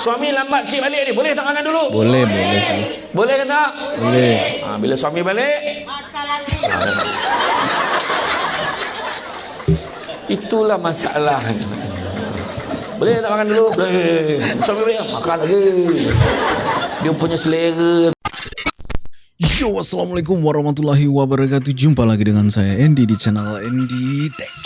Suami lambat sikit balik ni. Boleh tak makan dulu? Boleh, boleh sih. Boleh ke tak? Boleh. Ha, bila suami balik. Itulah masalah. Boleh tak makan dulu? Boleh. Suami balik. Makan lagi. Dia punya selera. Yo, Assalamualaikum warahmatullahi wabarakatuh Jumpa lagi dengan saya Andy di channel Andy Teka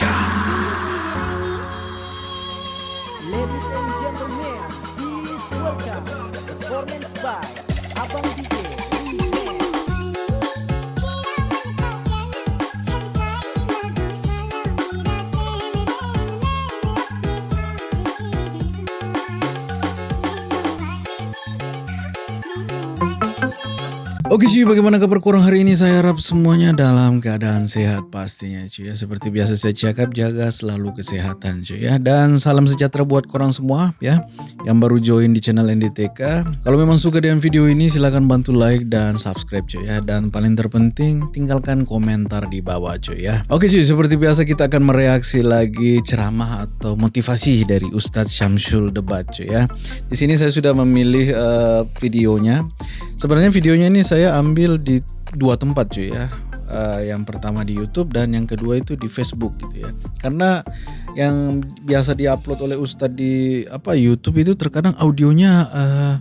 Oke cuy, bagaimana kabar kurang hari ini? Saya harap semuanya dalam keadaan sehat pastinya cuy ya. Seperti biasa saya cakap, jaga selalu kesehatan cuy ya. Dan salam sejahtera buat korang semua ya. Yang baru join di channel NDTK. Kalau memang suka dengan video ini, silahkan bantu like dan subscribe cuy ya. Dan paling terpenting, tinggalkan komentar di bawah cuy ya. Oke cuy, seperti biasa kita akan mereaksi lagi ceramah atau motivasi dari Ustadz Syamsul Debat cuy ya. Di sini saya sudah memilih eh, videonya. Sebenarnya videonya ini saya ambil di dua tempat cuy ya. Uh, yang pertama di YouTube dan yang kedua itu di Facebook gitu ya. Karena yang biasa diupload oleh Ustadz di apa YouTube itu terkadang audionya uh,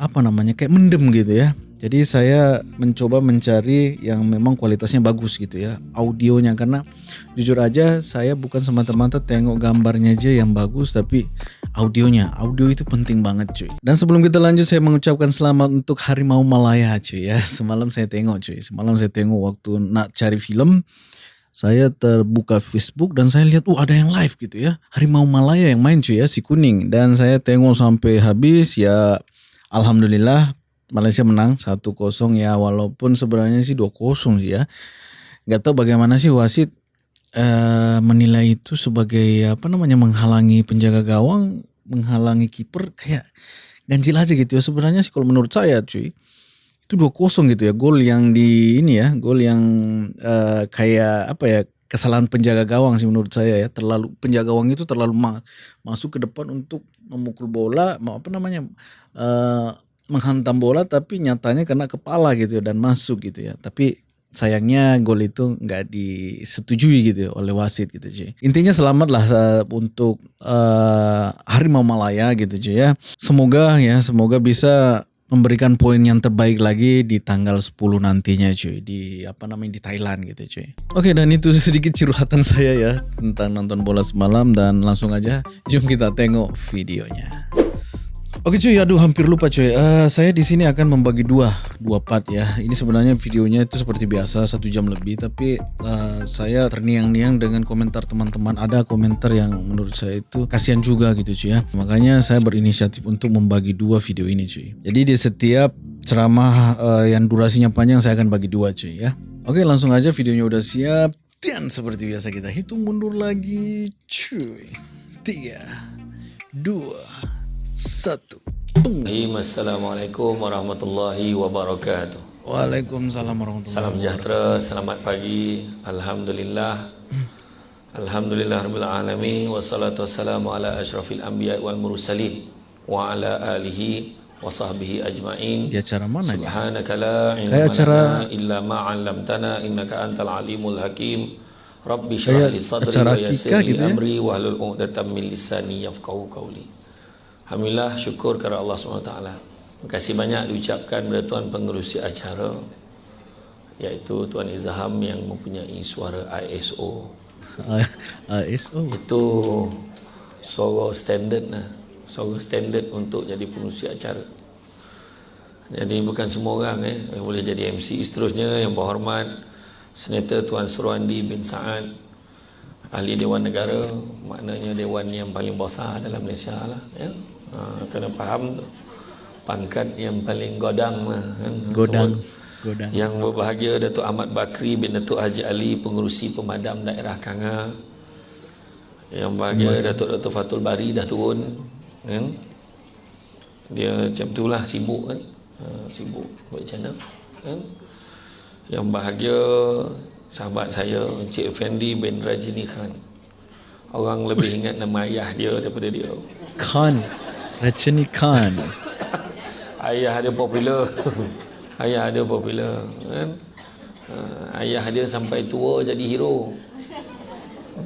apa namanya kayak mendem gitu ya. Jadi saya mencoba mencari yang memang kualitasnya bagus gitu ya audionya karena jujur aja saya bukan semata-mata tengok gambarnya aja yang bagus tapi audionya audio itu penting banget cuy. Dan sebelum kita lanjut saya mengucapkan selamat untuk Harimau Malaya cuy ya. Semalam saya tengok cuy. Semalam saya tengok waktu nak cari film saya terbuka Facebook dan saya lihat uh ada yang live gitu ya. Harimau Malaya yang main cuy ya si kuning dan saya tengok sampai habis ya alhamdulillah Malaysia menang 1-0 ya walaupun sebenarnya sih 2-0 sih ya. Gak tahu bagaimana sih wasit eh, menilai itu sebagai apa namanya menghalangi penjaga gawang, menghalangi kiper kayak ganjil aja gitu ya. Sebenarnya sih kalau menurut saya cuy itu 2-0 gitu ya. Gol yang di ini ya, gol yang eh, kayak apa ya kesalahan penjaga gawang sih menurut saya ya. Terlalu penjaga gawang itu terlalu ma masuk ke depan untuk memukul bola, mau apa namanya? eh, menghantam bola tapi nyatanya kena kepala gitu ya dan masuk gitu ya. Tapi sayangnya gol itu nggak disetujui gitu ya oleh wasit gitu cuy. Intinya selamat lah uh, untuk uh, Harimau Malaya gitu cuy ya. Semoga ya semoga bisa memberikan poin yang terbaik lagi di tanggal 10 nantinya cuy di apa namanya di Thailand gitu cuy. Oke dan itu sedikit curhatan saya ya tentang nonton bola semalam dan langsung aja jom kita tengok videonya. Oke cuy, aduh hampir lupa cuy. Uh, saya di sini akan membagi dua dua part ya. Ini sebenarnya videonya itu seperti biasa satu jam lebih, tapi uh, saya terniang-niang dengan komentar teman-teman. Ada komentar yang menurut saya itu kasihan juga gitu cuy ya. Makanya saya berinisiatif untuk membagi dua video ini cuy. Jadi di setiap ceramah uh, yang durasinya panjang saya akan bagi dua cuy ya. Oke langsung aja videonya udah siap. Dan seperti biasa kita hitung mundur lagi cuy. Tiga, dua, satu. Assalamualaikum warahmatullahi wabarakatuh. Waalaikumsalam warahmatullahi Salam sejahtera, selamat pagi. Alhamdulillah. Alhamdulillah rabbil alamin wassalatu wassalamu ala asyrafil anbiya wal mursalin wa ala alihi wa sahbihi ajmain. Di acara mana? Subhanaka la ilma Kayak acara- lana illa ma 'allamtana innaka antal alimul hakim. Rabbi shrah li sadri wa yassir li ya? amri wa hlul 'uqdatam min lisani yafqahu qawli. Alhamdulillah syukur kepada Allah SWT. Terima kasih banyak diucapkan kepada Tuan pengerusi acara iaitu Tuan Izham yang mempunyai suara ISO. ASO. Itu suara standard lah. Suara standard untuk jadi pengerusi acara. Jadi bukan semua orang eh, yang boleh jadi MC. Seterusnya yang berhormat Senator Tuan Surwandi bin Saad Ahli Dewan Negara Maknanya Dewan yang paling besar dalam Malaysia lah ya. Ha, Kena faham tu Pangkat yang paling godang lah kan? Godang. Godang. Yang berbahagia Datuk Ahmad Bakri bin Datuk Haji Ali Pengurusi Pemadam Daerah Kanga Yang bahagia Datuk Datuk Fatul Bari dah turun kan? Dia macam tu lah sibuk kan ha, Sibuk buat macam mana kan? Yang bahagia sahabat saya Encik Effendi bin Rajini Khan Orang lebih ingat nama ayah dia daripada dia Khan. Rajinikan. Ayah dia popular. ayah dia popular. Kan? Uh, ayah dia sampai tua jadi hero.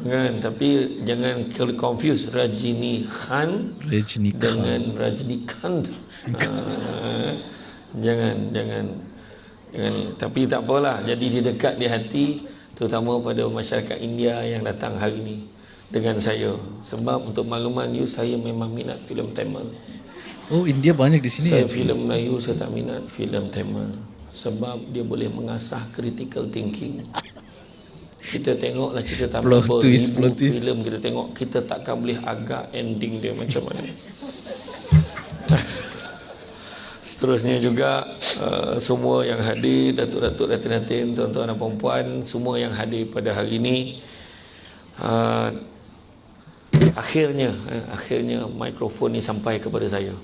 Kan? Tapi jangan confuse Rajini Khan Rajinikan. dengan Rajnikant. uh, jangan, jangan. Jangan. Tapi tak apalah. Jadi dia dekat di hati terutama pada masyarakat India yang datang hari ini dengan saya. Sebab untuk makluman you saya memang minat filem Tamil. Oh, India banyak di sini ya. Saya filem Melayu saya tak minat filem Tamil sebab dia boleh mengasah critical thinking. Kita tengoklah cerita Tamil Plot twist, plot twist. filem kita tengok kita takkan boleh agak ending dia macam mana. Seterusnya juga uh, semua yang hadir datuk-datuk datin-datin tuan-tuan dan puan semua yang hadir pada hari ini uh, akhirnya eh, akhirnya mikrofon ni sampai kepada saya.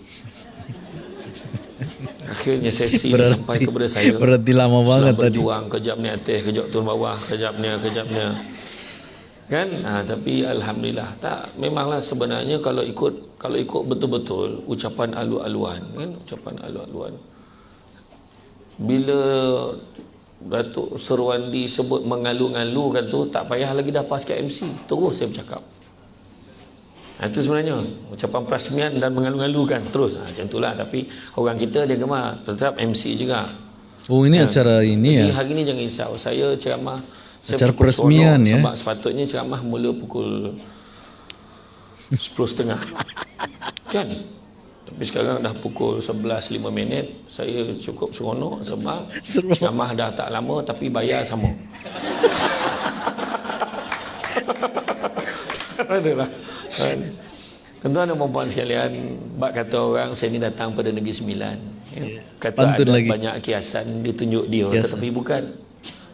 Akhirnya sesi ni sampai kepada saya. berarti lama banget Setelah tadi. berjuang kejap ni atas, kejap turun bawah, kejap ni, kejap ni. Kan? Ha, tapi alhamdulillah tak memanglah sebenarnya kalau ikut kalau ikut betul-betul ucapan alu-aluan kan ucapan alu-aluan bila Datuk Serwandi sebut mengalu-ngalukan tu tak payah lagi dah pas MC terus saya bercakap ha, itu sebenarnya ucapan perasmian dan mengalu-ngalukan terus ha, macam itulah tapi orang kita dia gemar tetap MC juga Oh, ini acara ini ya. hari ni jangan risau. Saya ceramah saya Acara peresmian, seronok ya? Sebab sepatutnya ceramah mula pukul 10.30. kan? Tapi sekarang dah pukul 11.05 minit. Saya cukup seronok sebab ceramah dah tak lama tapi bayar sama. Adalah. Tuan-tuan dan puan sekalian, bak kata orang saya ni datang pada Negeri Sembilan. Ya. Kata Pantun ada lagi. banyak kiasan ditunjuk dia Kiasan. tetapi bukan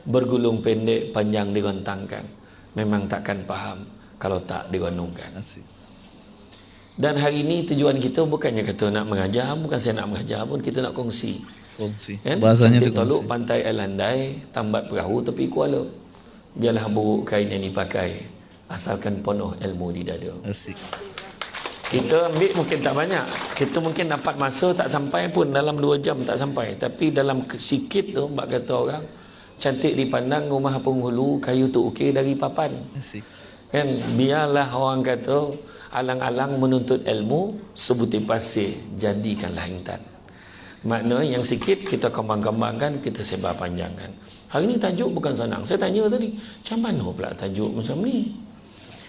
bergulung pendek panjang digontangkan. Memang takkan faham kalau tak digonongkan. Asik. Dan hari ini tujuan kita bukannya kata nak mengajar, bukan saya nak mengajar pun kita nak kongsi. Kongsi. Kan? Bahasanya tu Cantik toluk kongsi. pantai Alandai, tambat perahu tepi kuala. Biarlah buruk kain yang dipakai, asalkan penuh ilmu di dada. Asik. Kita ambil mungkin tak banyak. Kita mungkin dapat masa tak sampai pun dalam 2 jam tak sampai. Tapi dalam sikit tu, bak kata orang, cantik dipandang rumah penghulu, kayu tu okey dari papan. Asik. Kan biarlah orang kata alang-alang menuntut ilmu sebutir pasir jadikanlah intan. Makna yang sikit kita kembang-kembangkan, kita sebar panjangkan. Hari ni tajuk bukan senang. Saya tanya tadi, macam mana pula tajuk macam ni?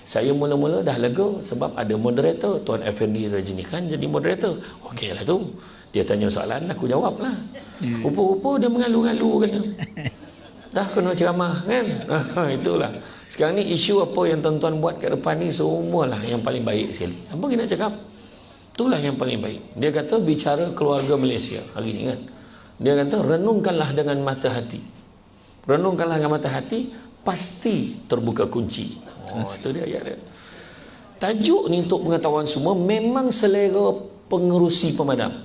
Saya mula-mula dah lega sebab ada moderator. Tuan Effendi Rajinikan jadi moderator. Okeylah tu. Dia tanya soalan, aku jawab lah. Rupa-rupa dia mengalu-ngalu kena. Dah kena ceramah kan? Itulah. Sekarang ni isu apa yang tuan-tuan buat kat depan ni semualah yang paling baik sekali. Apa kita nak cakap? Itulah yang paling baik. Dia kata bicara keluarga Malaysia hari ni kan. Dia kata renungkanlah dengan mata hati. Renungkanlah dengan mata hati pasti terbuka kunci. Oh, itu dia ayat dia. Tajuk ni untuk pengetahuan semua memang selera pengerusi pemadam.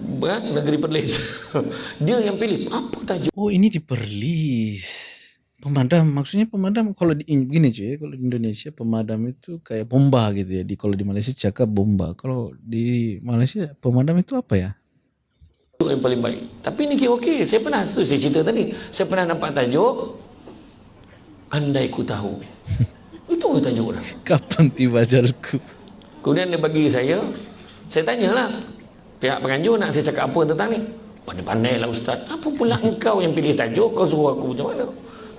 Kan? Negeri Perlis. dia yang pilih. Apa tajuk? Oh, ini di Perlis. Pemadam, maksudnya pemadam kalau di in- begini cuy, kalau di Indonesia pemadam itu kayak bomba gitu ya. Di kalau di Malaysia cakap bomba. Kalau di Malaysia pemadam itu apa ya? Yang paling baik. Tapi ni kira okey. Saya pernah, tu saya cerita tadi. Saya pernah nampak tajuk, Andai ku tahu. Itu tajuk orang. Kapan tiba ajalku? Kemudian dia bagi saya, saya tanyalah, pihak penganjur nak saya cakap apa tentang ni? Pandai-pandai lah Ustaz. Apa pula engkau yang pilih tajuk, kau suruh aku macam mana?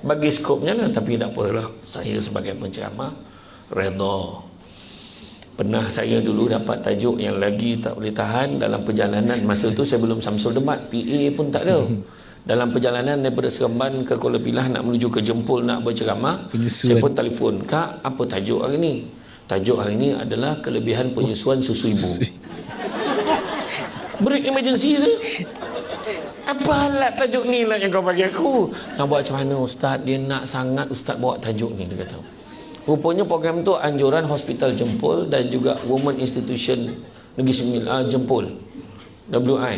Bagi skopnya lah, tapi tak apalah. Saya sebagai penceramah, redha. Pernah saya dulu dapat tajuk yang lagi tak boleh tahan dalam perjalanan. Masa tu saya belum Samsul Demat, PA pun tak ada. Dalam perjalanan daripada Seremban ke Kuala Pilah nak menuju ke Jempol nak berceramah, saya pun telefon, Kak, apa tajuk hari ni? Tajuk hari ni adalah kelebihan penyusuan susu ibu. Break emergency tu. Apa alat tajuk ni lah yang kau bagi aku? Nak buat macam mana Ustaz? Dia nak sangat Ustaz bawa tajuk ni, dia kata. Rupanya program tu anjuran Hospital Jempol dan juga Women Institution Negeri Sembilan, uh, Jempol. WI.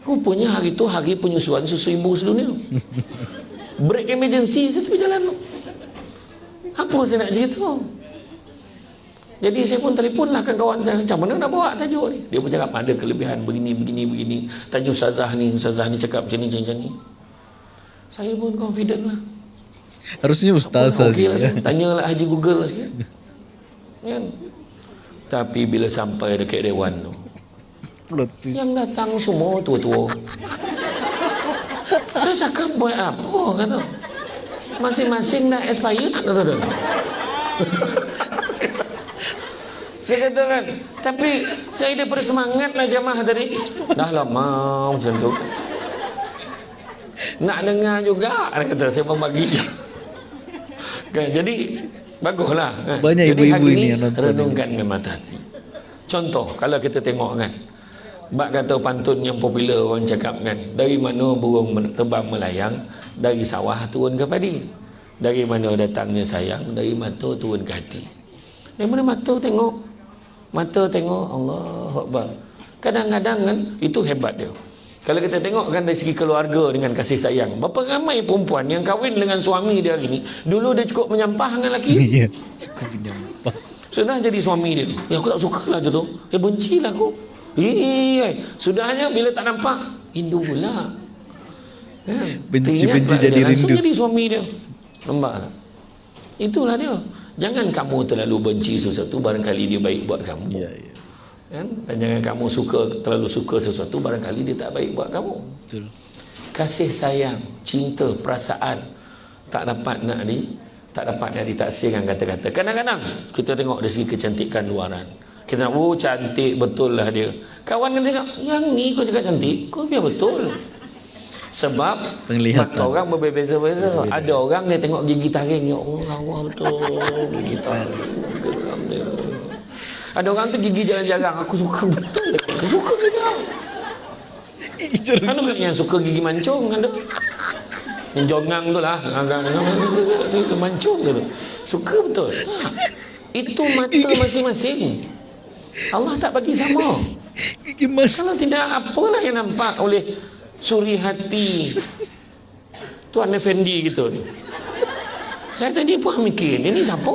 Rupanya hari tu hari penyusuan susu ibu sedunia. Break emergency saya tepi jalan tu. Apa saya nak cerita? Jadi saya pun telefon lah ke kawan saya Macam mana nak bawa tajuk ni Dia pun cakap ada kelebihan begini, begini, begini Tanya Ustazah ni Ustazah ni cakap macam ni, macam ni Saya pun confident lah Harusnya ustazah Okey sih. lah? Tanyalah Haji Google lah sikit kan? Tapi bila sampai dekat dewan tu twist. Yang datang semua tua-tua Saya cakap buat apa kata Masing-masing dah expired kata dia Saya kata kan Tapi saya daripada semangat lah jamaah tadi Dah lama macam tu Nak dengar juga Dia kata saya pun bagi Jadi Baguslah kan? Banyak ibu-ibu ini ni yang nonton Renungkan dengan mata hati. Contoh Kalau kita tengok kan? Bak kata pantun yang popular orang cakap kan? Dari mana burung terbang melayang Dari sawah turun ke padi. Dari mana datangnya sayang Dari mata turun ke hati. Dari mana mata tengok? Mata tengok Allah Akbar. Kadang-kadang kan Itu hebat dia Kalau kita tengok kan dari segi keluarga dengan kasih sayang Berapa ramai perempuan yang kahwin dengan suami dia hari ni Dulu dia cukup menyampah dengan lelaki Iya, suka penyampah. sudah jadi suami dia. Ya aku tak suka lah dia tu. Eh benci lah aku. Iya. Sudahnya bila tak nampak. Rindu pula. Kan? Benci- Teringat benci pula jadi dia. Langsung rindu. jadi suami dia. Nampak tak? Itulah dia. Jangan kamu terlalu benci sesuatu barangkali dia baik buat kamu. Iya, iya. Kan? Dan jangan kamu suka terlalu suka sesuatu barangkali dia tak baik buat kamu. Betul. Kasih sayang, cinta, perasaan tak dapat nak di tak dapat nak ditaksirkan kata-kata. Kadang-kadang kita tengok dari segi kecantikan luaran. Kita nak, oh cantik betul lah dia. Kawan kan tengok, yang ni kau cakap cantik, kau biar betul. Sebab Penglihatan. mata orang berbeza-beza. Ada orang dia tengok gigi taring, ya Allah, Allah betul. Gigi taring. Ada orang tu gigi jarang-jarang, aku suka betul. Aku suka juga. Kan ada yang suka gigi mancung ada. Yang jongang tu lah. Agak mancung tu. Suka betul. Itu mata masing-masing. Allah tak bagi sama. Gigi mas. Kalau tidak apalah yang nampak oleh suri hati Tuan Effendi gitu ni. Saya tadi pun mikir, ini siapa?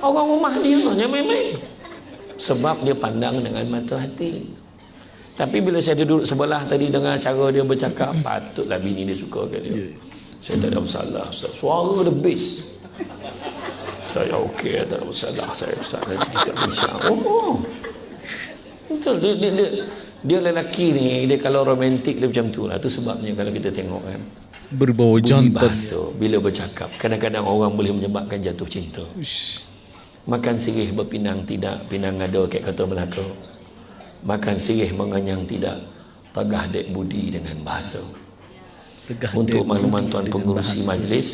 Orang rumah dia yang main-main. Sebab dia pandang dengan mata hati. Tapi bila saya duduk sebelah tadi dengan cara dia bercakap, patutlah bini dia suka ke dia. Saya tak ada masalah. Ustaz. Suara the best. Saya okey, tak ada masalah. Saya Ustaz bincang. Oh, betul. Dia, dia, dia, dia lelaki ni, dia kalau romantik dia macam tu lah. Itu sebabnya kalau kita tengok kan. Berbau jantan. bahasa bila bercakap. Kadang-kadang orang boleh menyebabkan jatuh cinta. Ush. Makan sirih berpinang tidak, pinang ada kat kata Melaka. Makan sirih menganyang tidak, tegah dek budi dengan bahasa. Tegah Untuk makluman tuan pengurusi bahasa. majlis,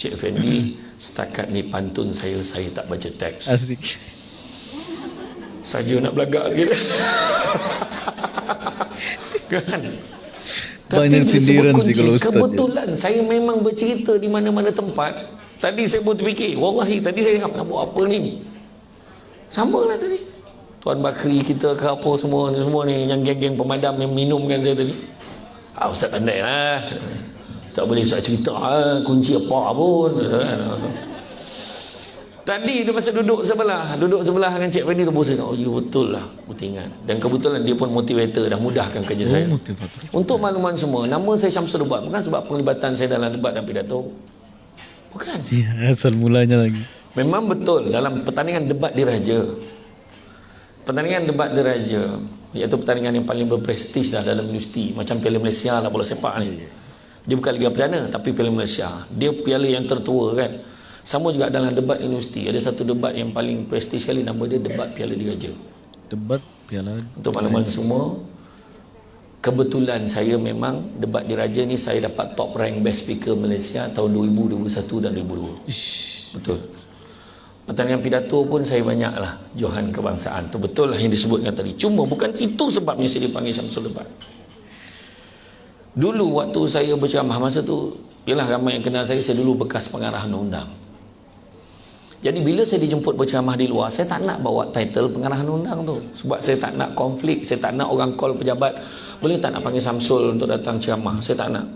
Cik Fendi, setakat ni pantun saya, saya tak baca teks. Asik. Saja nak belagak kita. kan? Banyak sindiran sih kalau ustaz. Kebetulan saya memang bercerita di mana-mana tempat. Tadi saya pun terfikir, wallahi tadi saya ingat nak buat apa ni? Sama lah tadi. Tuan Bakri kita ke apa semua ni semua ni yang geng-geng pemadam yang minumkan saya tadi. Ah ustaz pandai lah. Tak boleh ustaz cerita lah, kunci apa pun. Tadi dia masa duduk sebelah, duduk sebelah dengan Cik Fendi tu bosan. Oh, ya betul lah. Betul ingat. Dan kebetulan dia pun motivator dah mudahkan kerja saya. Oh, motivator. Untuk makluman semua, nama saya Syamsul Debat bukan sebab penglibatan saya dalam debat dan pidato. Bukan. Ya, asal mulanya lagi. Memang betul dalam pertandingan debat diraja. Pertandingan debat diraja iaitu pertandingan yang paling berprestij dah dalam universiti macam Piala Malaysia lah bola sepak ni. Dia bukan Liga Perdana tapi Piala Malaysia. Dia piala yang tertua kan. Sama juga dalam debat universiti ada satu debat yang paling prestij sekali nama dia debat Piala Diraja. Debat piala. Untuk makluman semua Kebetulan saya memang debat diraja ni saya dapat top rank best speaker Malaysia tahun 2000, 2001 dan 2002. Ish. Betul. Pertandingan pidato pun saya banyak lah Johan kebangsaan. Tu betul lah yang disebutkan tadi. Cuma bukan itu sebabnya saya dipanggil Syamsul Debat. Dulu waktu saya berceramah masa tu, ialah ramai yang kenal saya, saya dulu bekas pengarah undang-undang. Jadi bila saya dijemput berceramah di luar, saya tak nak bawa title pengarah undang tu. Sebab saya tak nak konflik, saya tak nak orang call pejabat, boleh tak nak panggil Samsul untuk datang ceramah? Saya tak nak.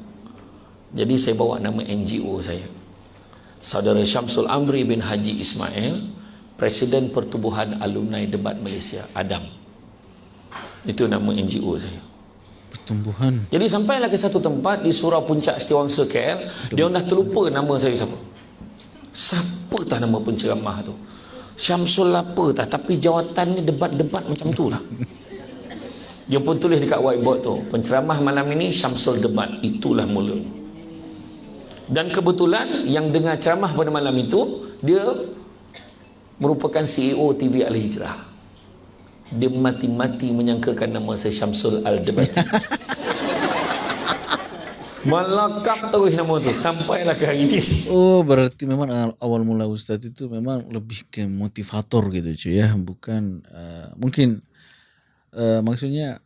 Jadi saya bawa nama NGO saya. Saudara Syamsul Amri bin Haji Ismail Presiden Pertubuhan Alumni Debat Malaysia, ADAM. Itu nama NGO saya. Pertumbuhan. Jadi sampailah ke satu tempat di Surau Puncak Setiawangsa KL, dia dah terlupa nama saya siapa. Siapa tak nama penceramah tu? Syamsul apa tak tapi jawatannya debat-debat macam tu lah. Dia pun tulis dekat whiteboard tu, penceramah malam ini Syamsul debat, itulah mula. Dan kebetulan yang dengar ceramah pada malam itu, dia merupakan CEO TV Al-Hijrah. Dia mati-mati menyangkakan nama saya Syamsul Al-Debat. Melakap terus nama tu sampailah ke hari ini. Oh berarti memang awal- mula Ustadz itu memang lebih ke motivator gitu cuy ya bukan uh, mungkin uh, maksudnya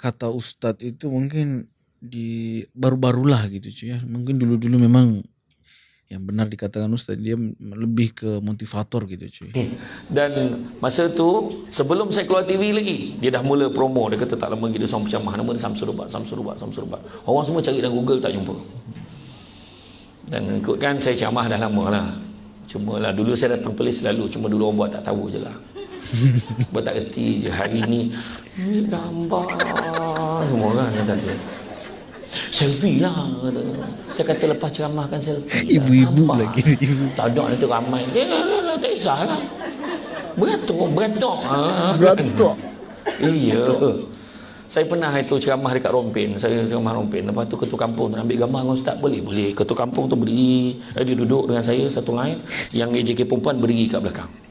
kata Ustadz itu mungkin di baru-barulah gitu cuy ya. Mungkin dulu-dulu memang yang benar dikatakan Ustadz dia lebih ke motivator gitu cuy. Dan masa tu sebelum saya keluar TV lagi dia dah mula promo. Dia kata tak lama dia seorang penceramah nama dia Samsul Rubat Samsul Rubat Samsul Rubat orang semua cari dalam Google tak jumpa. Dan ikutkan saya ceramah dah lama lah. Cuma lah dulu saya datang polis selalu cuma dulu orang buat tak tahu je lah buat tak kerti je hari ni? Ni gambar. Semua kan kata dia. Selfie lah kata. saya kata lepas ceramah kan selfie. Lah. Ibu-ibu Nampak? lagi, ibu. tak ada nanti ramai. Dia tak kisahlah. Beratuk beratuk. Ha. Beratuk. iya. Saya pernah itu ceramah dekat Rompin. Saya ceramah Rompin. Lepas tu ketua kampung tu ambil gambar dengan ustaz boleh boleh. Ketua kampung tu berdiri eh, dia duduk dengan saya satu line yang AJK perempuan berdiri kat belakang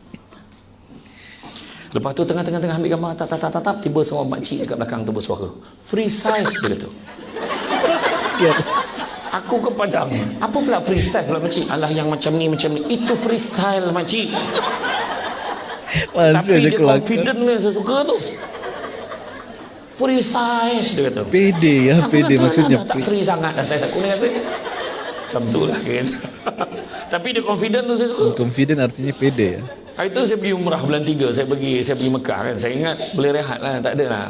lepas tu tengah-tengah ambil gambar tap tap tap tap, tap tiba seorang makcik kat belakang tu bersuara free size dia kata Ya. Aku ke Padang? Apa pula freestyle pula makcik Alah yang macam ni macam ni. Itu freestyle makcik Masih Tapi dia kelakar. confident ni Saya suka tu. Free size Dia kata. Pede ya Aku pede kata, maksudnya. "Alah, Tak free sangat dah Saya tak kuning kata Macam tu lah kan. Tapi dia confident tu saya suka. Confident artinya pede ya Hari tu saya pergi umrah bulan 3 Saya pergi saya pergi Mekah kan. Saya ingat boleh rehat lah Tak ada lah.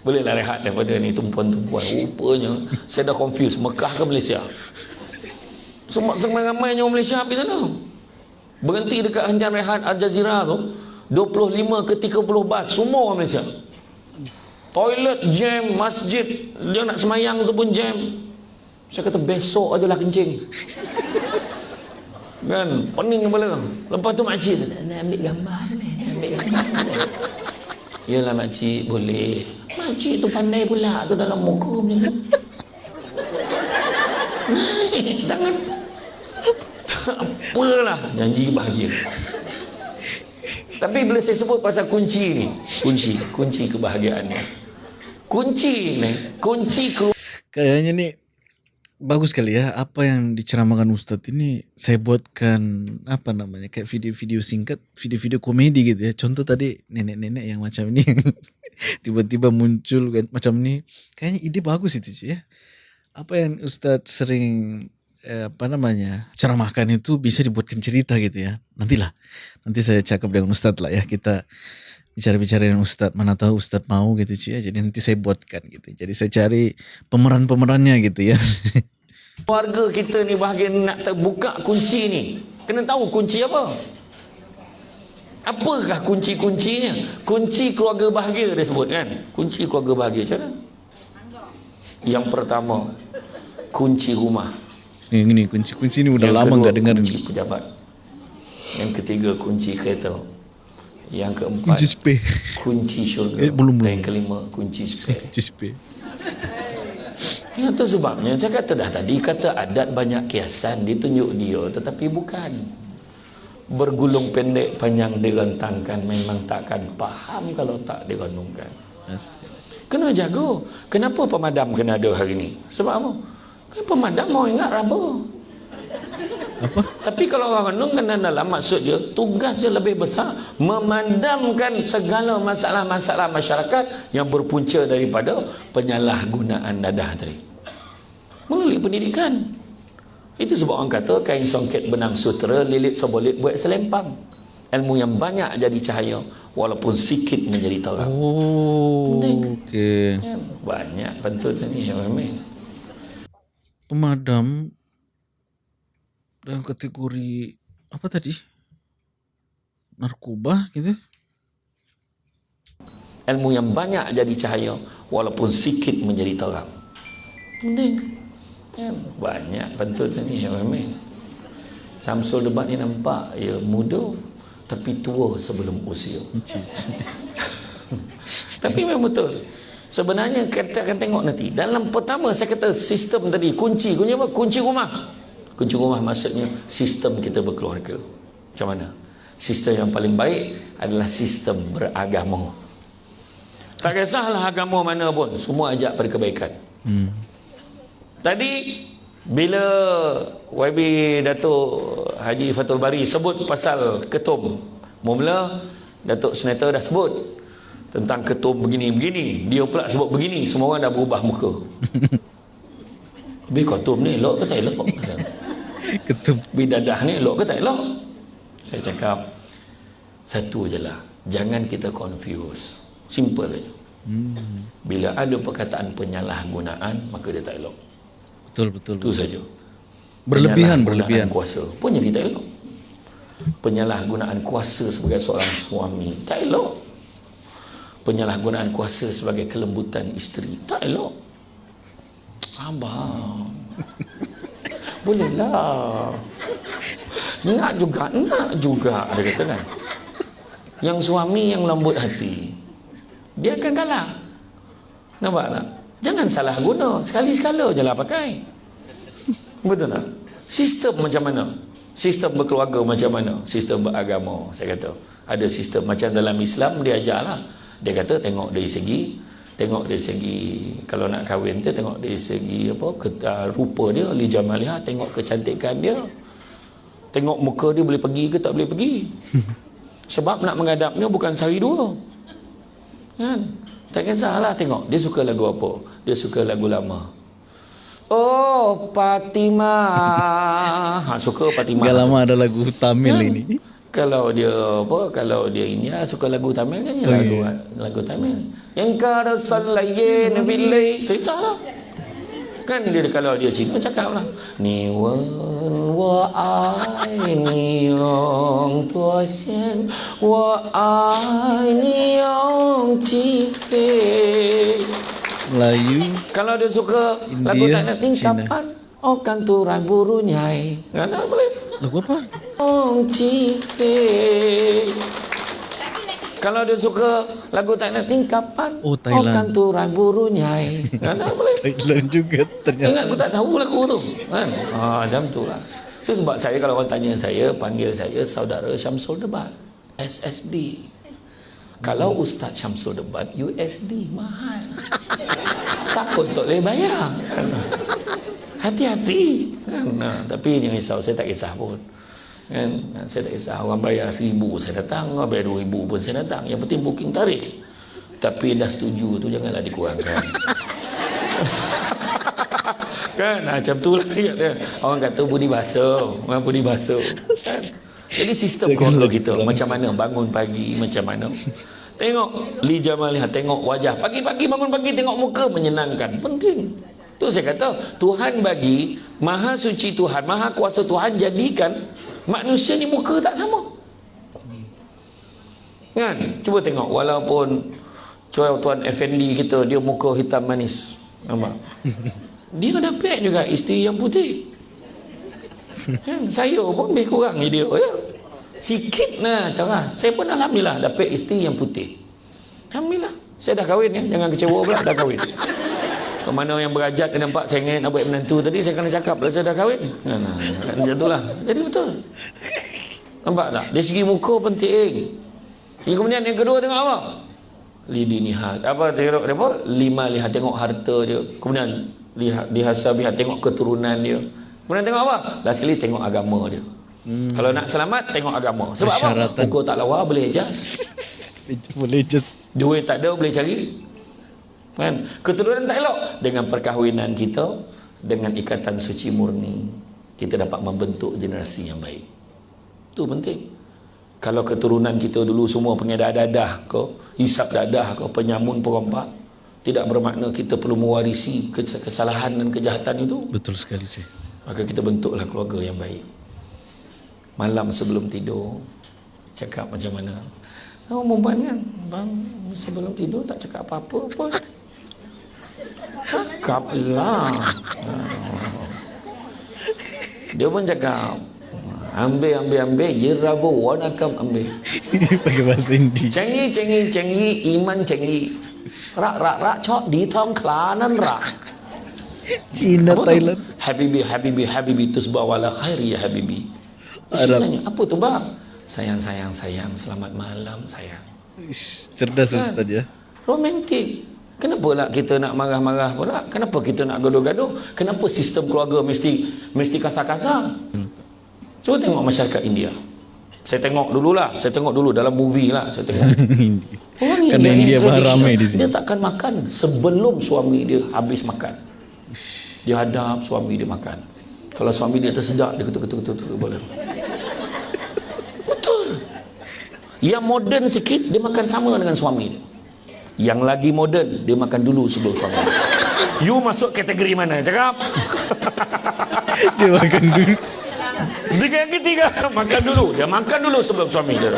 Boleh lah rehat daripada ni tumpuan-tumpuan. Rupanya Saya dah confused. Mekah ke Malaysia? Semua ramai-ramainya orang Malaysia pergi sana. Berhenti dekat hentian rehat Al Jazeera tu 25 ke 30 bas Semua orang Malaysia. Toilet jam Masjid Dia nak semayang tu pun jam. Saya kata besok adalah kencing Kan? Pening kepala Lepas tu makcik tu Nak ambil gambar ni Nak ambil gambar ni Yalah makcik boleh. Makcik tu pandai pula tu dalam muka macam tu tangan Tak apalah. Janji bahagia. Tapi bila saya sebut pasal kunci ni Kunci Kunci kebahagiaan ni. Kunci ni Kunci ke Kayaknya nih bagus kali ya apa yang diceramahkan Ustadz ini saya buatkan apa namanya kayak video-video singkat, video-video komedi gitu ya. Contoh tadi nenek-nenek yang macam ini tiba-tiba muncul kan, macam ini. Kayaknya ide bagus itu Ci, ya. Apa yang Ustadz sering eh, apa namanya ceramahkan itu bisa dibuatkan cerita gitu ya. Nantilah, nanti saya cakap dengan Ustadz lah ya kita bicara-bicara dengan Ustadz mana tahu Ustadz mau gitu Ci ya jadi nanti saya buatkan gitu jadi saya cari pemeran-pemerannya gitu ya Keluarga kita ni bahagian nak terbuka kunci ni. Kena tahu kunci apa. Apakah kunci-kuncinya? Kunci keluarga bahagia dia sebut kan? Kunci keluarga bahagia macam mana? Yang pertama, kunci rumah. Ni ini kunci-kunci ni udah Yang lama kedua, nggak dengar kunci pejabat. Yang ketiga, kunci kereta. Yang keempat, Kunci spe. kunci syurga. Eh, belum, belum. Dan yang kelima, kunci spare. Kunci spe. Itu sebabnya saya kata dah tadi kata adat banyak kiasan ditunjuk dia tetapi bukan bergulung pendek panjang direntangkan memang takkan faham kalau tak direnungkan. As- Kena jaga. Kenapa pemadam kena ada hari ini? Sebab apa? Kan pemadam mau ingat raba. Apa? Tapi kalau orang renung kena dalam maksud dia tugas dia lebih besar memadamkan segala masalah-masalah masyarakat yang berpunca daripada penyalahgunaan dadah tadi. Melalui pendidikan. Itu sebab orang kata kain songket benang sutera lilit sebolit buat selempang. Ilmu yang banyak jadi cahaya walaupun sikit menjadi terang. Oh, oke. Kan? Banyak pantun ni yang main. Pemadam dalam kategori apa tadi? narkoba gitu. Ilmu yang banyak jadi cahaya walaupun sikit menjadi terang. Penting. Kan? Banyak pantun ni ya Amin. Samsul debat ni nampak ya muda tapi tua sebelum usia. Tapi memang betul. Sebenarnya kita akan tengok nanti. Dalam pertama saya kata sistem tadi kunci kunci apa? Kunci rumah. Kunci rumah maksudnya sistem kita berkeluarga. Macam mana? Sistem yang paling baik adalah sistem beragama. Tak kisahlah agama mana pun, semua ajak pada kebaikan. Hmm. Tadi bila YB Datuk Haji Fatul Bari sebut pasal ketum, mula Datuk Senator dah sebut tentang ketum begini-begini dia pula sebut begini semua orang dah berubah muka Bi ketum ni elok ke tak elok Ketum. bidadah ni elok ke tak elok? Saya cakap satu je lah. Jangan kita confuse. Simple aja hmm. bila ada perkataan penyalahgunaan maka dia tak elok. Betul betul. itu saja. Berlebihan berlebihan. kuasa. Pun jadi tak elok. Penyalahgunaan kuasa sebagai seorang suami tak elok. Penyalahgunaan kuasa sebagai kelembutan isteri tak elok. Abang bolehlah nak juga nak juga dia kata kan. Yang suami yang lembut hati dia akan kalah. Nampak tak? Jangan salah guna. Sekali-sekala je lah pakai. Betul tak? Sistem macam mana? Sistem berkeluarga macam mana? Sistem beragama saya kata. Ada sistem macam dalam Islam dia ajar lah dia kata tengok dari segi tengok dari segi kalau nak kahwin tu tengok dari segi apa keta, rupa dia li jamaliha tengok kecantikan dia tengok muka dia boleh pergi ke tak boleh pergi. Sebab nak menghadapnya bukan sehari dua. Kan? Tak kisahlah tengok. Dia suka lagu apa? Dia suka lagu lama. Oh Fatimah. Ha, Suka Fatimah. Gak lama ada lagu Tamil Kan? ini. Kalau dia apa kalau dia ini ah, suka lagu Tamil kan oh, lagu lagu Tamil. Yang kada sallaye nabilai tu salah. Kan dia kalau dia Cina cakap lah Ni wen wa ai ni yong tua xian wa ai ni yong chi fei Melayu. Kalau dia suka lagu India, tak nak tingkapan Oh kan turan buru nyai. Kan tak boleh. Lagu apa? Ong Chi Fei Kalau dia suka lagu nak tingkapan. Oh, Thailand. Oh kan turan buru nyai. Kan tak boleh. Thailand juga ternyata. Ingat aku tak tahu lagu tu. Kan? Ah, macam tu lah. Itu sebab saya kalau orang tanya saya Panggil saya saudara Syamsul Debat. SSD Kalau Ustaz Syamsul Debat USD mahal. Takut tak boleh bayar? Hati-hati. Kan? Nah, Tapi jangan risau. Saya tak kisah pun. Kan? Saya tak kisah. Orang bayar seribu saya datang. Orang bayar dua ribu pun saya datang. Yang penting booking tarikh Tapi dah setuju tu Janganlah dikurangkan. Kan? Ha, macam tu lah. Dia. orang kata budi basuh. Orang budi basuh. Kan? Jadi sistem lagi kita. macam mana? Bangun pagi macam mana? Tengok li jamaliha tengok wajah. Pagi-pagi bangun pagi tengok muka. Menyenangkan. Penting tu saya kata Tuhan bagi maha suci Tuhan maha kuasa Tuhan jadikan manusia ni muka tak sama. Kan? Cuba tengok walaupun Tuan Tuan Effendi kita dia muka hitam manis. Nampak? Dia dapat juga isteri yang putih. Kan? Saya pun lebih kurang dia ya. Sikit lah cara. Saya pun Alhamdulillah dapat isteri yang putih. Alhamdulillah. Saya dah kahwin ya. Jangan kecewa pula dah kahwin mana yang berajat dia nampak ingin nak buat menantu tadi saya kena cakap lah saya dah kahwin. Kan, macam tu lah. Jadi betul. Nampak tak? Dari segi muka penting. Yang kemudian yang kedua tengok apa lidi nihat apa tengok apa? Lima lihat tengok harta dia. Kemudian lihat dihasabihat tengok keturunan dia. Kemudian tengok apa? Last sekali tengok agama dia. Hmm. kalau nak selamat tengok agama. Sebab apa? Persyaratan. pukul tak lawa boleh je. Boleh just duit tak ada boleh cari kan? Keturunan tak elok. Dengan perkahwinan kita dengan ikatan suci murni kita dapat membentuk generasi yang baik. Itu penting. Kalau keturunan kita dulu semua pengedah dadah ke hisap dadah ke penyamun perompak tidak bermakna kita perlu mewarisi kes- kesalahan dan kejahatan itu. Betul sekali sih. maka kita bentuklah keluarga yang baik. Malam sebelum tidur cakap macam mana? Oh, perempuan kan? Bang sebelum tidur tak cakap apa-apa pun Cakap lah Dia pun cakap Ambil, ambil, ambil Ya rabu, wanakam ambil Pakai bahasa Indi. Cengi, cengi, cengi Iman cengi Rak, rak, rak Cok di tom kelanan rak Cina, Apa tu? Thailand. Habibi, Habibi, Habibi Tusbah wala khairi ya Habibi Arab. Arab. Apa tu bang? Sayang, sayang, sayang Selamat malam sayang Cerdas Ustaz ya. Romantik Kenapa lah kita nak marah-marah pula? Kenapa kita nak gaduh-gaduh? Kenapa sistem keluarga mesti mesti kasar-kasar? Cuba tengok masyarakat India. Saya tengok dululah. Saya tengok dulu dalam movie lah. Saya tengok. Orang Kerana India bahan traditional. ramai di sini. Dia takkan makan sebelum suami dia habis makan. Dia hadap suami dia makan. Kalau suami dia tersedak, dia ketuk-ketuk-ketuk boleh. Betul. Yang moden sikit, dia makan sama dengan suami dia. Yang lagi moden, dia makan dulu sebelum suami. You masuk kategori mana? Cakap. Dia makan dulu. Dia yang ketiga, makan dulu. Dia makan dulu sebelum suami dia.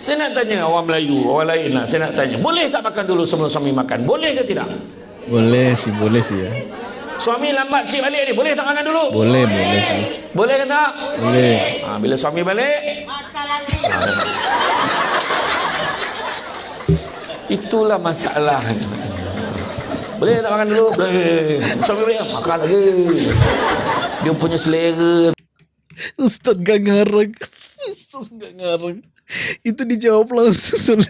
Saya nak tanya orang Melayu, orang lain lah. Saya nak tanya, boleh tak makan dulu sebelum suami makan? Boleh ke tidak? Boleh sih, boleh sih ya. Suami lambat sikit balik ni, boleh tak makan dulu? Boleh, boleh sih. Boleh ke tak? Boleh. Ha, bila suami balik, itulah masalah. Boleh tak makan dulu? Boleh. Makan lagi. Dia punya selera. Ustaz gak ngarang. Ustaz gak ngarang. Itu dijawab langsung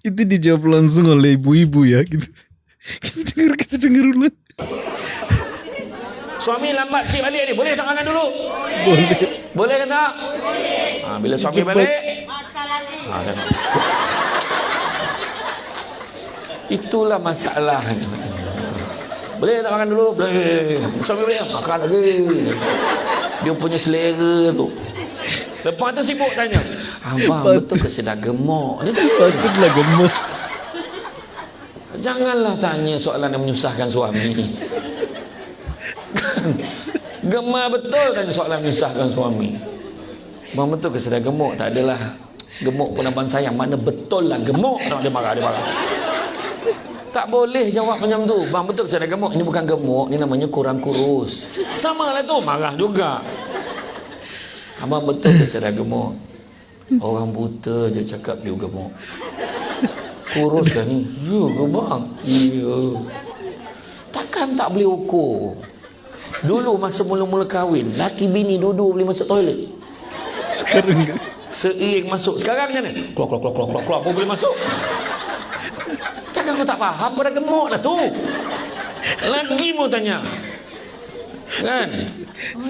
itu dijawab langsung oleh ibu-ibu ya gitu. Kita dengar kita dengar ulang. Suami lambat sikit balik ni, boleh tak makan dulu? Boleh. Boleh ke tak? Ha, bila suami Cepat. balik, ha, tengok. Itulah masalah. Boleh tak makan dulu? Boleh. Suami balik, makan lagi. Dia punya selera tu. Lepas tu sibuk tanya. Abang betul ke sedar gemuk? Dia tanya. Patutlah gemuk. Janganlah tanya soalan yang menyusahkan suami. Gemar betul tanya soalan yang menyusahkan suami. Bang betul ke sedar gemuk? Tak adalah. Gemuk pun abang sayang. Mana betul lah gemuk. Dia marah, dia marah. Tak boleh jawab macam tu. Bang betul ke sedar gemuk? Ini bukan gemuk. Ini namanya kurang kurus. Sama lah tu. Marah juga. Abang betul ke sedar gemuk? Orang buta je cakap dia gemuk. Kurus kan ni? Ya ke bang? Ya. Takkan tak boleh ukur? Dulu masa mula-mula kahwin, laki bini dua-dua boleh masuk toilet. Sekarang enggak. Seiring masuk. Sekarang macam mana? Keluar, keluar, keluar, keluar, keluar, boleh masuk. Kau tak faham, kau dah gemuk dah tu. Lagi mau tanya. Kan?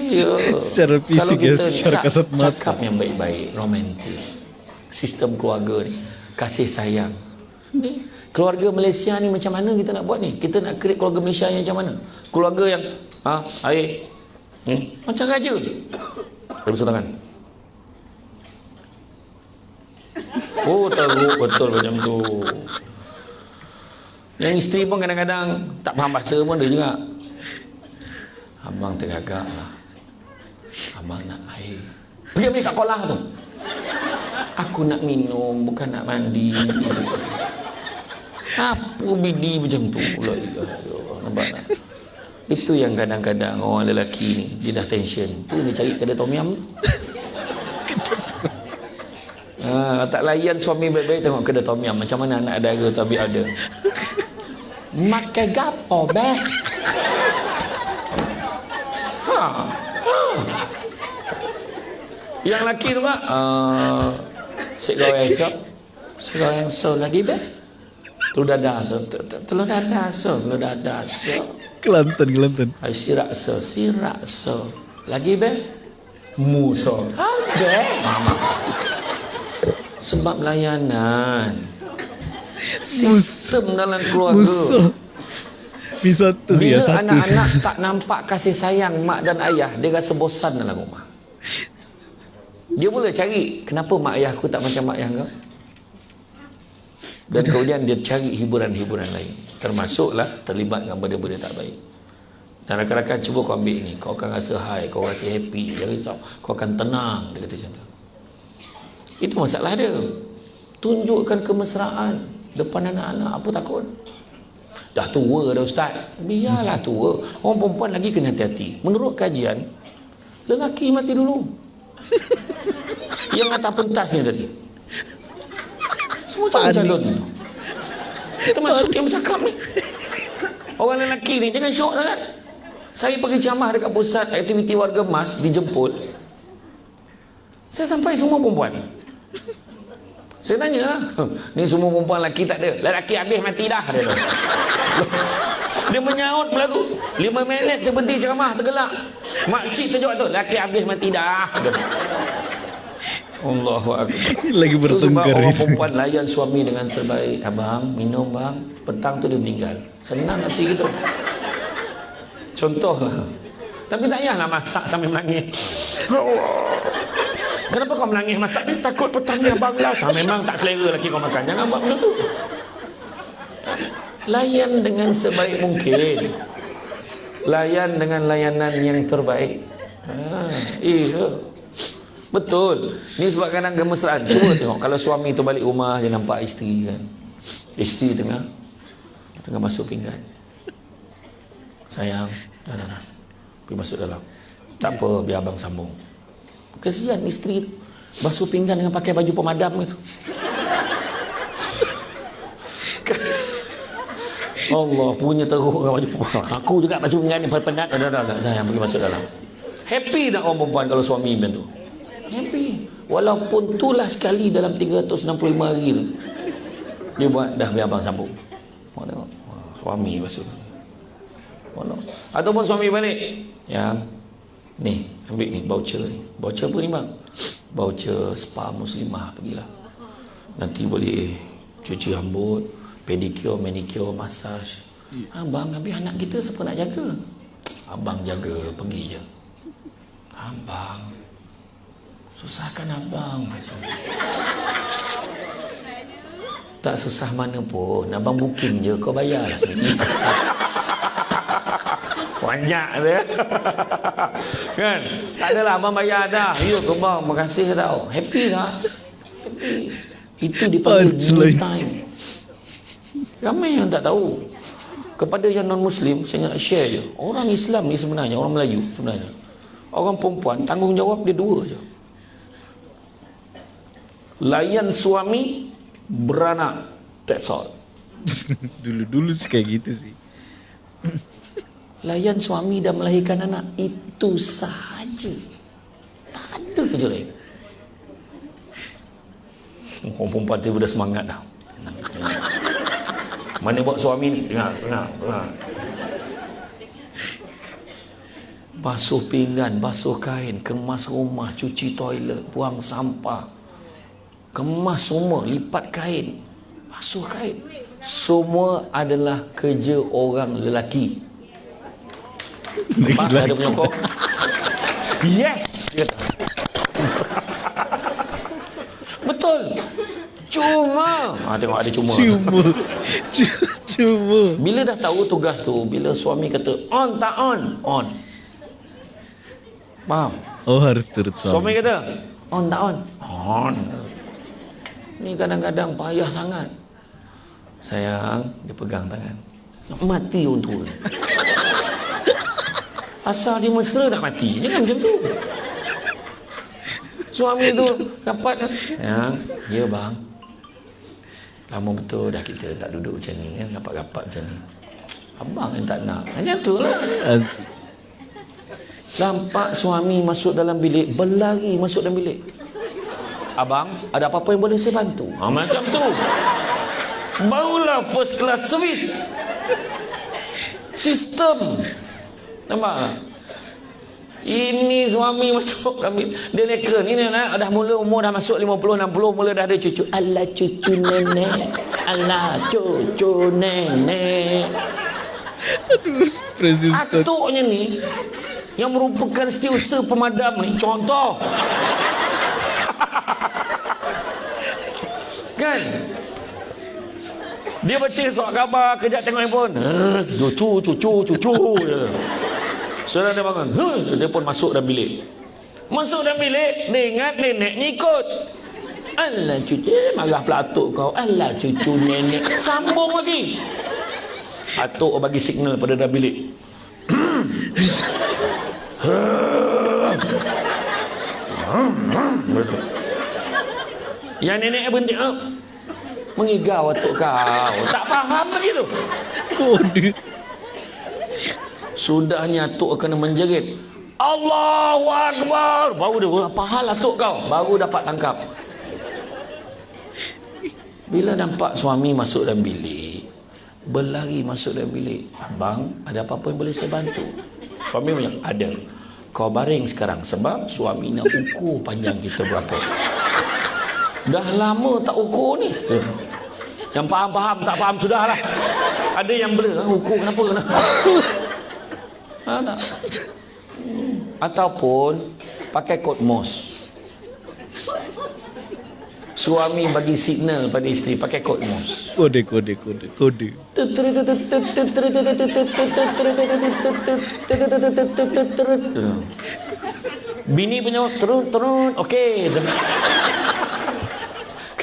Ya. Secara fisik Kalau ya, secara tak kasat mata. Cakap yang baik-baik, romantik. Sistem keluarga ni. Kasih sayang. Ni, keluarga Malaysia ni macam mana kita nak buat ni? Kita nak create keluarga Malaysia yang macam mana? Keluarga yang, ha, air, hmm, macam raja. Dia besar tangan. Oh teruk betul macam tu Yang isteri pun kadang-kadang Tak faham bahasa pun dia juga. Abang tergagak lah. Abang nak air. Pergi ambil kat kolah tu. Aku nak minum Bukan nak mandi. Apa bidi macam tu La ilaha illallah. Nampak tak? Itu yang kadang-kadang orang lelaki ni Dia dah tension. Tu dia cari kedai tom tu. Ha, tak layan suami baik-baik tengok kedai tom yum. Macam mana anak dara tu ambil Makan gapo be? Ha. ha. Yang laki tu mak, uh, sik goreng so. Sik goreng so lagi be? Telur dadah so. T- t- Telur dadah so, telur dadah so. Kelantan, Kelantan. Ay, sirak so, sirak so. Lagi be? Mu so. Ada. Sebab layanan. Sistem dalam keluarga. Musa. Mi satu Bila ya, satu. anak-anak tak nampak kasih sayang mak dan ayah, dia rasa bosan dalam rumah. Dia boleh cari, kenapa mak ayah aku tak macam mak ayah kau? Dan kemudian dia cari hiburan-hiburan lain. Termasuklah terlibat dengan benda-benda tak baik. Dan rakan-rakan cuba kau ambil ni. Kau akan rasa high, kau rasa happy. Jangan risau. Kau akan tenang. Dia kata macam tu. Itu masalah dia. Tunjukkan kemesraan depan anak-anak. Apa takut? Dah tua dah ustaz. Biarlah tua. Orang perempuan lagi kena hati-hati. Menurut kajian, lelaki mati dulu. Yang atas pentasnya tadi. Semua Panik. calon. Termasuk yang bercakap ni. Orang lelaki ni jangan syok sangat. Saya pergi ceramah dekat pusat aktiviti warga emas dijemput. Saya sampai semua perempuan. Saya tanya lah. Ni semua perempuan lelaki tak ada. Lelaki habis mati dah. Dia, tu. dia menyaut pula tu. Lima minit saya berhenti ceramah tergelak. Makcik terjawab tu. Lelaki habis mati dah. Dia. Allahu Akbar. Lagi Itu sebab bertengkar orang perempuan layan suami dengan terbaik. Abang, minum bang. Petang tu dia meninggal. Senang hati kita. Contohlah. Tapi tak payahlah masak sambil menangis. Kenapa kau menangis masak ni? Takut abang lah. Ah, memang tak selera lagi kau makan. Jangan buat benda tu. Layan dengan sebaik mungkin. Layan dengan layanan yang terbaik. Ha, iya. Betul. Ni sebab kadang kemesraan. Cuba tengok kalau suami tu balik rumah dia nampak isteri kan. Isteri tengah tengah masuk pinggan. Sayang, dah dah dah. Pergi masuk dalam. Tak apa, biar abang sambung. Kesian isteri. Basuh pinggan dengan pakai baju pemadam itu. Allah punya teruk dengan baju pemadam. Aku juga basuh pinggan ni penat. Dah dah dah, dah, yang pergi masuk dalam. Happy tak orang perempuan kalau suami macam tu? Happy. Walaupun tulah sekali dalam 365 hari tu. Dia buat dah biar abang sambung. Tengok. Suami basuh. Mana? Ataupun suami balik. Yang ni, ambil ni voucher ni. Voucher apa ni bang? Voucher spa muslimah pergilah. Nanti boleh cuci rambut, pedicure, manicure, massage. Abang habis anak kita siapa nak jaga? Abang jaga, pergi je. Abang. Susahkan abang. Tak susah mana pun. Abang booking je. Kau bayar lah sendiri. Banyak dia. kan? Tak adalah abang bayar dah. Ya ke bang, makasih tau. Happy tak? Happy. Itu dipanggil me Punchline. time. Ramai yang tak tahu. Kepada yang non-Muslim, saya nak share je. Orang Islam ni sebenarnya, orang Melayu sebenarnya. Orang perempuan, tanggungjawab dia dua je. Layan suami, beranak. That's all. Dulu-dulu sih kayak gitu sih. Layan suami dan melahirkan anak Itu sahaja. Tak ada kerja lain. Orang perempuan tu dah semangat dah. Mana buat suami ni? Dengar, dengar, dengar. Basuh pinggan, basuh kain Kemas rumah, cuci toilet Buang sampah. Kemas semua, lipat kain. Basuh kain. Semua adalah kerja orang lelaki Pak, ada penyokong. Yes! Betul. Cuma. Ha, tengok ada cuma. Cuma. Cu- Cuma. Bila dah tahu tugas tu, bila suami kata, on tak on? On. Faham? Oh harus turut Suami suami. kata, on tak on? On. Ni kadang-kadang payah sangat. Sayang, dia pegang tangan. Mati orang tua. Asal dia mesra nak mati. Jangan macam tu. Suami tu dapat kan? Sayang, ya bang. Lama betul dah kita tak duduk macam ni kan. Rapat-rapat macam ni. Abang yang tak nak. Macam tu lah. Nampak suami masuk dalam bilik, berlari masuk dalam bilik. Abang, ada apa-apa yang boleh saya bantu? Ha, macam tu. Barulah first class service. Sistem. Nampak tak? Ini suami masuk bilik. Dia leka. Ni nak dah mula umur dah masuk 50, 60. Mula dah ada cucu. Alah cucu nenek. Alah cucu nenek. Aduh, Ustaz. Atuknya ni yang merupakan setiausaha pemadam ni contoh kan dia baca surat khabar kejap tengok handphone eh, cucu cucu cucu je Saudara dia bangun. Huh, dia pun masuk dalam bilik. Masuk dalam bilik dia ingat neneknya ikut. Alah cucu eh, Marah pula atuk kau. Alah cucu nenek. Sambung lagi. Atuk bagi signal pada dalam bilik. Yang nenek berhenti. Mengigau atuk kau. Tak faham lagi tu. Kode. Sudahnya atuk kena menjerit Allahu Akbar. Baru dia Apa hal atuk kau? Baru dapat tangkap. Bila nampak suami masuk dalam bilik Berlari masuk dalam bilik Abang ada apa-apa yang boleh saya bantu? Suami bilang ada. Kau baring sekarang Sebab suami nak ukur panjang kita berapa. Dah lama tak ukur ni. Yang faham-faham tak faham sudahlah. Ada yang blur Ukur kenapa Ha, tak? Ataupun pakai kod MOS. Suami bagi signal pada isteri pakai kod MOS. Kode, kode, kode, kode. Bini punya turun turun okey.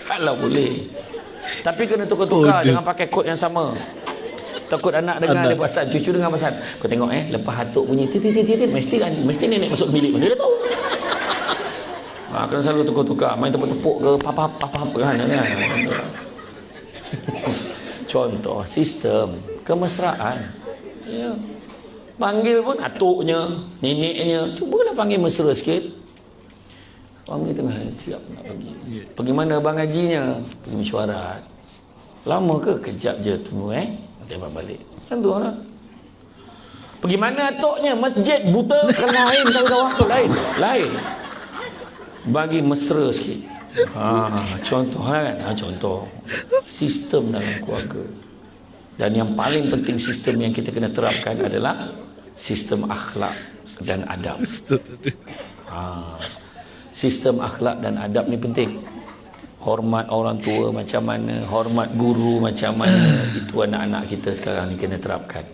Kalau boleh. Tapi kena tukar-tukar jangan pakai kod yang sama. Takut anak dengar Anak. dia pasal cucu dengar pasal. Kau tengok eh lepas hatuk bunyi tit tit tit tit mesti kan mesti nenek masuk bilik dia dah tahu. Ha, kena selalu tukar-tukar main tepuk-tepuk ke papa papa apa kan kan. Contoh sistem kemesraan. Ya. Panggil pun atuknya, neneknya, cubalah panggil mesra sikit. Suami tengah siap nak pergi. Pergi mana abang hajinya? Pergi mesyuarat. Lama ke? Kejap je tunggu eh. Tembak balik. Kan tu orang. Pergi mana atuknya? Masjid buta kan lain tahu waktu lain. Lain. Bagi mesra sikit. Ha, contoh kan? Ha, contoh. Sistem dalam keluarga. Dan yang paling penting sistem yang kita kena terapkan adalah sistem akhlak dan adab. Ha. Sistem akhlak dan adab ni penting. Hormat orang tua macam mana, hormat guru macam mana, itu anak-anak kita sekarang ni kena terapkan.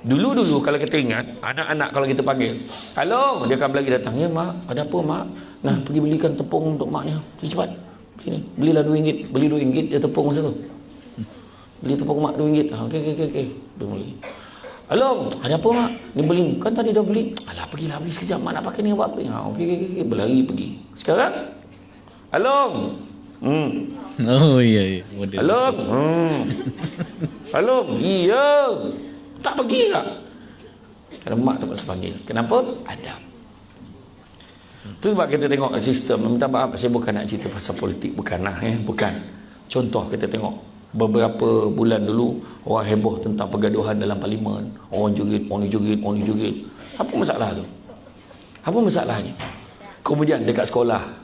Dulu-dulu kalau kita ingat, anak-anak kalau kita panggil, "Halo," dia akan lagi datang, "Ya, mak, ada apa, mak?" Nah, pergi belikan tepung untuk maknya. Pergi cepat. Beli ni. Belilah RM2. Beli RM2 dia tepung masa tu. Beli tepung mak RM2. Ha, okey okey okey okey. Dia beli. Halo, ada apa mak? Ni beli. Kan tadi dah beli. Alah, pergilah beli sekejap. Mak nak pakai ni buat apa? Ha, okey okey okey. Berlari pergi. Sekarang? Halo. Hmm. Oh iya iya. Model. Hmm. Halo. Iya. Tak pergi tak? Kerana mak tak pasal panggil. Kenapa? Ada. Itu sebab kita tengok sistem. Minta maaf, saya bukan nak cerita pasal politik. Bukanlah. Eh? Bukan. Contoh kita tengok. Beberapa bulan dulu, orang heboh tentang pergaduhan dalam parlimen. Orang joget, orang joget, orang joget. Apa masalah tu? Apa masalahnya? Kemudian dekat sekolah,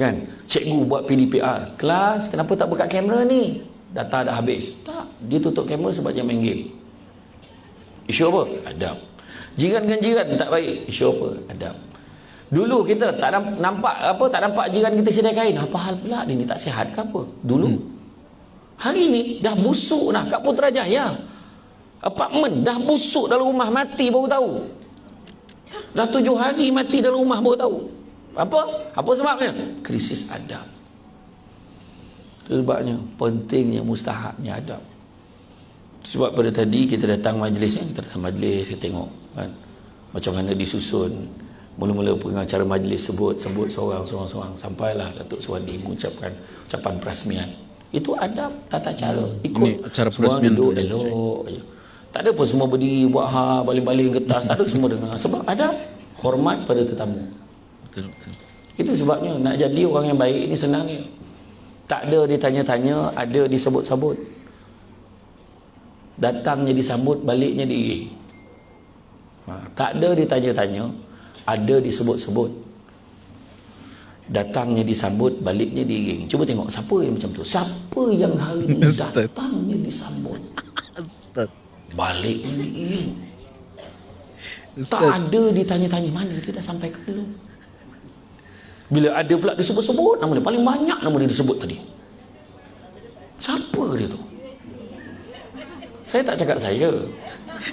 kan? Cikgu buat PDPR kelas kenapa tak buka kamera ni? Data dah habis. Tak dia tutup kamera sebab dia main game. Isu apa? Adab. Jiran dengan jiran tak baik. Isu apa? Adab. Dulu kita tak nam- nampak apa tak nampak jiran kita sedia kain. Apa hal pula? Dia ni tak sihat ke apa? Dulu. Hmm. hari ni dah busuk dah kat Putrajaya. Apartmen dah busuk dalam rumah mati baru tahu. Dah tujuh hari mati dalam rumah baru tahu apa? Apa sebabnya? Krisis adab. Sebabnya pentingnya mustahabnya adab. Sebab pada tadi kita datang majlis ni, kita datang majlis, kita tengok kan macam mana disusun. Mula-mula pengacara majlis sebut sebut seorang seorang seorang sampailah Datuk Suwadi mengucapkan ucapan perasmian. Itu adab tata cara. Ikut Ini acara perasmian tu duduk elok. Tak ada pun semua berdiri buat ha baling-baling kertas, tak ada semua dengar. Sebab adab hormat pada tetamu. Betul betul. Itu sebabnya nak jadi orang yang baik ni senang je. Tak ada ditanya-tanya, ada disebut-sebut. Datangnya disambut, baliknya diiring. Ha, tak ada ditanya-tanya, ada disebut-sebut. Datangnya disambut, baliknya diiring. Cuba tengok siapa yang macam tu. Siapa yang hari ni Ustaz. datangnya disambut, Ustaz. baliknya diiring. Ustaz. Tak ada ditanya-tanya mana dia dah sampai ke belum. Bila ada pula disebut-sebut nama dia. Paling banyak nama dia disebut tadi. Siapa dia tu? Saya tak cakap saya.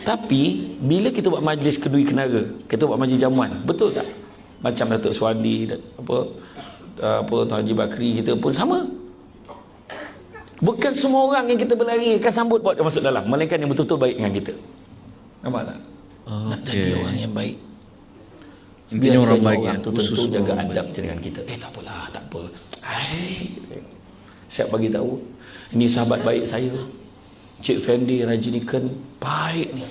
Tapi bila kita buat majlis kedui kenara, kita buat majlis jamuan, betul tak? Macam Datuk Suwadi dan apa apa Tuan Haji Bakri kita pun sama. Bukan semua orang yang kita berlari akan sambut buat dia masuk dalam. Melainkan yang betul-betul baik dengan kita. Nampak tak? Okay. Nak jadi orang yang baik. Intinya orang baik orang ya, tu khusus tentu jaga adab dia dengan kita. Eh tak apalah, tak apa. Hai. Siap bagi tahu. Ini sahabat baik saya. Cik Fendi Rajinikan baik ni.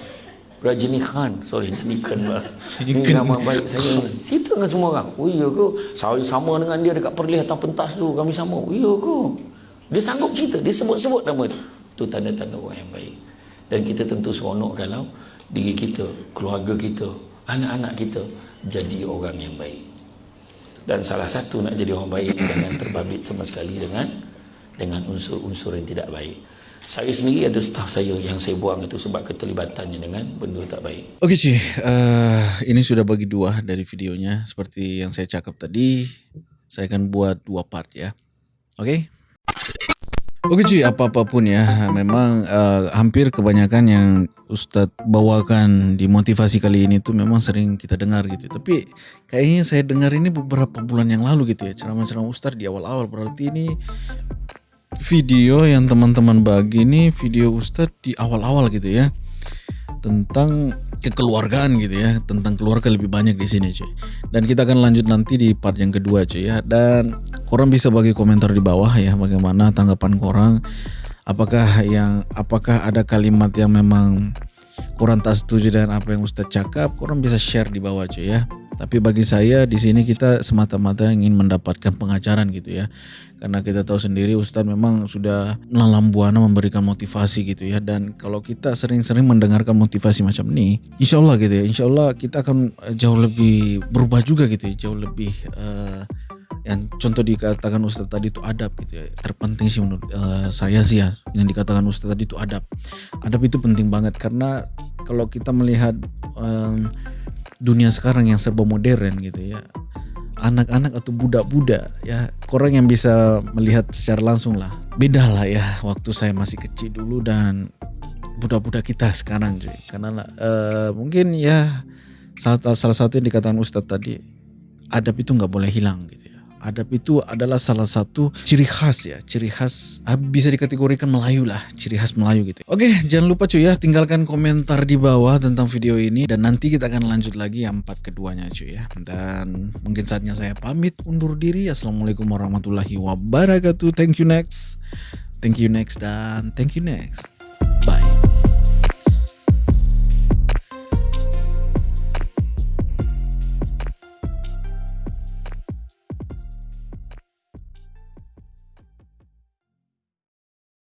Rajini Khan. Sorry Rajini Khan lah. Ini nama baik saya. Ni Cerita dengan semua orang. Oh iya ke? Saya sama dengan dia Dekat perlih atas pentas tu. Kami sama. Oh iya ke? Dia sanggup cerita. Dia sebut-sebut nama dia. Itu tanda-tanda orang yang baik. Dan kita tentu seronok kalau Diri kita Keluarga kita Anak-anak kita Jadi orang yang baik Dan salah satu nak jadi orang baik Jangan terbabit sama sekali dengan Dengan unsur-unsur yang tidak baik saya sendiri ada staf saya yang saya buang itu sebab keterlibatannya dengan benda tak baik. Okey Ci, uh, ini sudah bagi dua dari videonya. Seperti yang saya cakap tadi, saya akan buat dua part ya. Okey? Okey Ci, apa-apapun ya, memang uh, hampir kebanyakan yang Ustadz bawakan di motivasi kali ini tuh memang sering kita dengar gitu. Tapi kayaknya saya dengar ini beberapa bulan yang lalu gitu ya, ceramah-ceramah Ustadz di awal-awal. Berarti ini video yang teman-teman bagi ini video Ustadz di awal-awal gitu ya tentang kekeluargaan gitu ya tentang keluarga lebih banyak di sini cuy. Dan kita akan lanjut nanti di part yang kedua cuy ya. Dan korang bisa bagi komentar di bawah ya bagaimana tanggapan korang apakah yang apakah ada kalimat yang memang kurang tak setuju dengan apa yang Ustadz cakap, kurang bisa share di bawah cuy ya. Tapi bagi saya di sini kita semata-mata ingin mendapatkan pengajaran gitu ya. Karena kita tahu sendiri Ustadz memang sudah melalam buana memberikan motivasi gitu ya. Dan kalau kita sering-sering mendengarkan motivasi macam ini, insya Allah gitu ya, insya Allah kita akan jauh lebih berubah juga gitu ya, jauh lebih uh, yang contoh dikatakan Ustadz tadi itu adab gitu ya terpenting sih menurut uh, saya sih ya yang dikatakan Ustadz tadi itu adab adab itu penting banget karena kalau kita melihat um, dunia sekarang yang serba modern gitu ya anak-anak atau budak-budak ya orang yang bisa melihat secara langsung lah. Beda lah ya waktu saya masih kecil dulu dan budak-budak kita sekarang cuy. Karena uh, mungkin ya salah, salah satu yang dikatakan Ustadz tadi adab itu nggak boleh hilang gitu adab itu adalah salah satu ciri khas ya, ciri khas ah, bisa dikategorikan Melayu lah, ciri khas Melayu gitu. Oke, jangan lupa cuy ya, tinggalkan komentar di bawah tentang video ini dan nanti kita akan lanjut lagi yang part keduanya cuy ya. Dan mungkin saatnya saya pamit undur diri. Assalamualaikum warahmatullahi wabarakatuh. Thank you next. Thank you next dan thank you next.